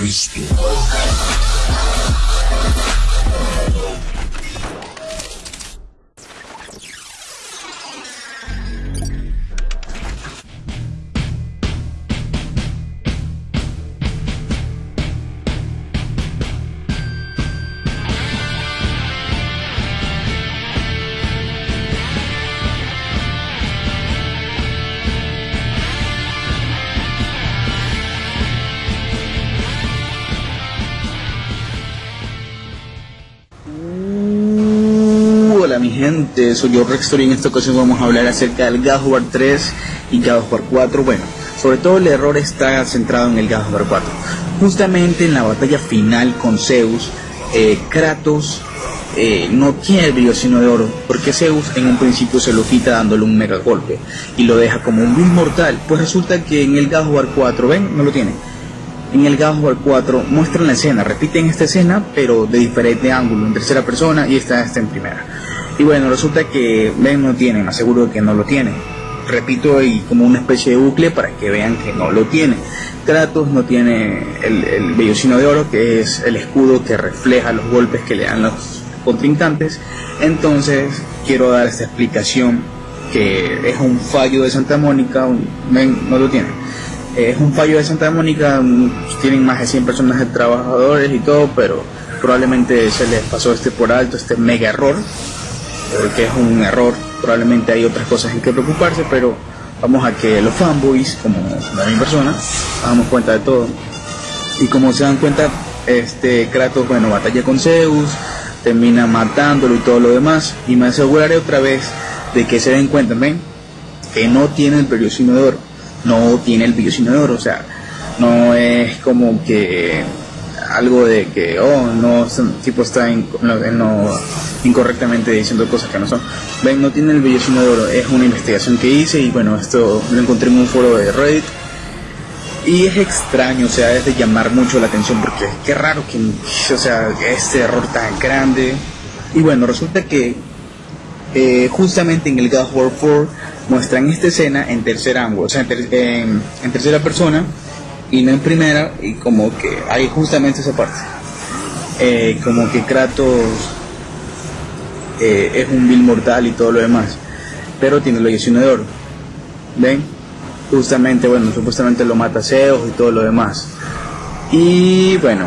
Cristo. Gente, soy yo Rextor y en esta ocasión vamos a hablar acerca del God of War 3 y God of War 4. Bueno, sobre todo el error está centrado en el God of War 4. Justamente en la batalla final con Zeus, eh, Kratos eh, no tiene el brillo sino de oro, porque Zeus en un principio se lo quita dándole un mega golpe y lo deja como un vil mortal. Pues resulta que en el God of War 4, ven, no lo tiene. En el God of War 4 muestran la escena, repiten esta escena, pero de diferente ángulo, en tercera persona y esta está en primera. Y bueno, resulta que Ben no tiene, me aseguro que no lo tiene. Repito, y como una especie de bucle para que vean que no lo tiene. Kratos no tiene el, el vellocino de oro, que es el escudo que refleja los golpes que le dan los contrincantes. Entonces, quiero dar esta explicación que es un fallo de Santa Mónica. No lo tiene. Es un fallo de Santa Mónica, tienen más de 100 personas de trabajadores y todo, pero probablemente se les pasó este por alto, este mega error que es un error, probablemente hay otras cosas en que preocuparse, pero vamos a que los fanboys, como la misma persona, damos cuenta de todo. Y como se dan cuenta, este Kratos, bueno, batalla con Zeus, termina matándolo y todo lo demás, y me aseguraré otra vez de que se den cuenta, ven, que no tiene el periodismo de oro, no tiene el periodismo de oro, o sea, no es como que algo de que, oh, no, tipo está en, incorrectamente diciendo cosas que no son. Ven, no tiene el vellocino de es una investigación que hice y bueno, esto lo encontré en un foro de Reddit. Y es extraño, o sea, es de llamar mucho la atención porque qué raro que, o sea, este error tan grande. Y bueno, resulta que eh, justamente en el God of War 4 muestran esta escena en tercer ángulo, o sea, en, en tercera persona y no en primera, y como que hay justamente esa parte. Eh, como que Kratos eh, es un vil mortal y todo lo demás, pero tiene la lesión de oro. ¿Ven? Justamente, bueno, supuestamente lo mata Zeus y todo lo demás. Y bueno,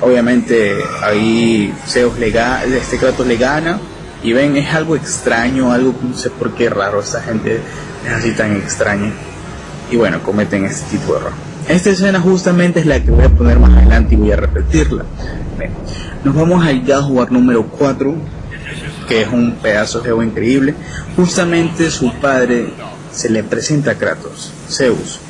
obviamente ahí Zeus le gana, este Kratos le gana. Y ven, es algo extraño, algo no sé por qué raro, esta gente es así tan extraña y bueno, cometen este tipo de error. Esta escena justamente es la que voy a poner más adelante y voy a repetirla. nos vamos al God número 4, que es un pedazo de juego increíble. Justamente su padre se le presenta a Kratos, Zeus.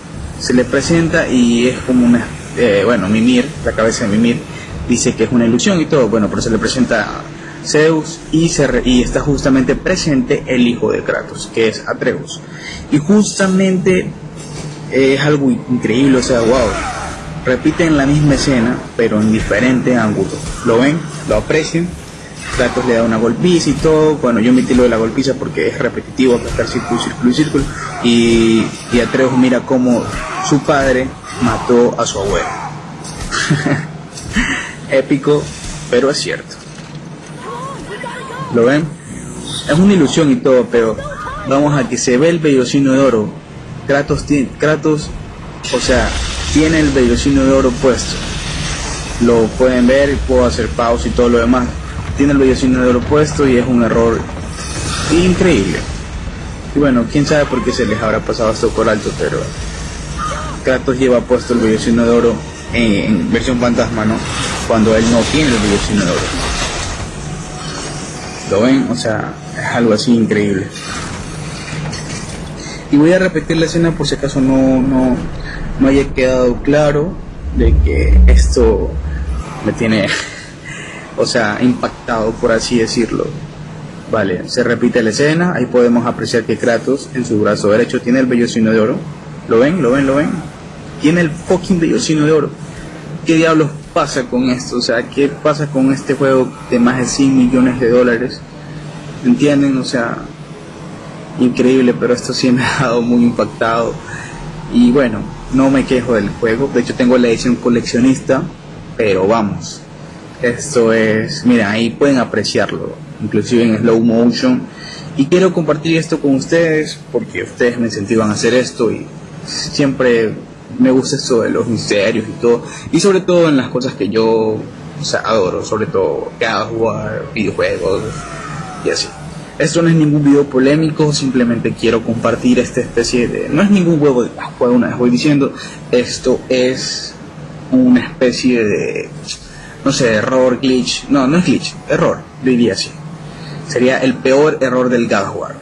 Se le presenta y es como una, eh, bueno, Mimir, la cabeza de Mimir, dice que es una ilusión y todo, bueno, pero se le presenta Zeus y, está justamente presente el hijo de Kratos, que es Atreus. Y justamente es algo increíble, o sea, wow. Repiten la misma escena, pero en diferente ángulo. ¿Lo ven? ¿Lo aprecian? Kratos le da una golpiza y todo. Bueno, yo metí lo de la golpiza porque es repetitivo, aplastar círculo, círculo y círculo. Y, y Atreus mira cómo su padre mató a su abuelo. Épico, pero es cierto. ¿Lo ven? Es una ilusión y todo, pero vamos a que se ve el vellocino de oro Kratos, tiene, Kratos, o sea, tiene el vellocino de oro puesto. Lo pueden ver puedo hacer pausa y todo lo demás. Tiene el vellocino de oro puesto y es un error increíble. Y bueno, quién sabe por qué se les habrá pasado esto por alto, pero Kratos lleva puesto el vellocino de oro en, versión fantasma, ¿no? Cuando él no tiene el vellocino de oro. ¿Lo ven? O sea, es algo así increíble. Y voy a repetir la escena por si acaso no, no, no haya quedado claro de que esto me tiene, o sea, impactado, por así decirlo. Vale, se repite la escena, ahí podemos apreciar que Kratos en su brazo derecho tiene el vellocino de oro. ¿Lo ven? ¿Lo ven? ¿Lo ven? Tiene el fucking vellocino de oro. ¿Qué diablos pasa con esto? O sea, ¿qué pasa con este juego de más de 100 millones de dólares? ¿Entienden? O sea, increíble, pero esto sí me ha dado muy impactado. Y bueno, no me quejo del juego. De hecho tengo la edición coleccionista. Pero vamos. Esto es... Mira, ahí pueden apreciarlo. Inclusive en slow motion. Y quiero compartir esto con ustedes porque ustedes me incentivan a hacer esto y siempre me gusta esto de los misterios y todo. Y sobre todo en las cosas que yo adoro, sobre todo jugar videojuegos y así. Esto no es ningún video polémico, simplemente quiero compartir esta especie de... No es ningún juego de juego, una vez voy diciendo, esto es una especie de... No sé, error, glitch. No, no es glitch, error, diría así. Sería el peor error del God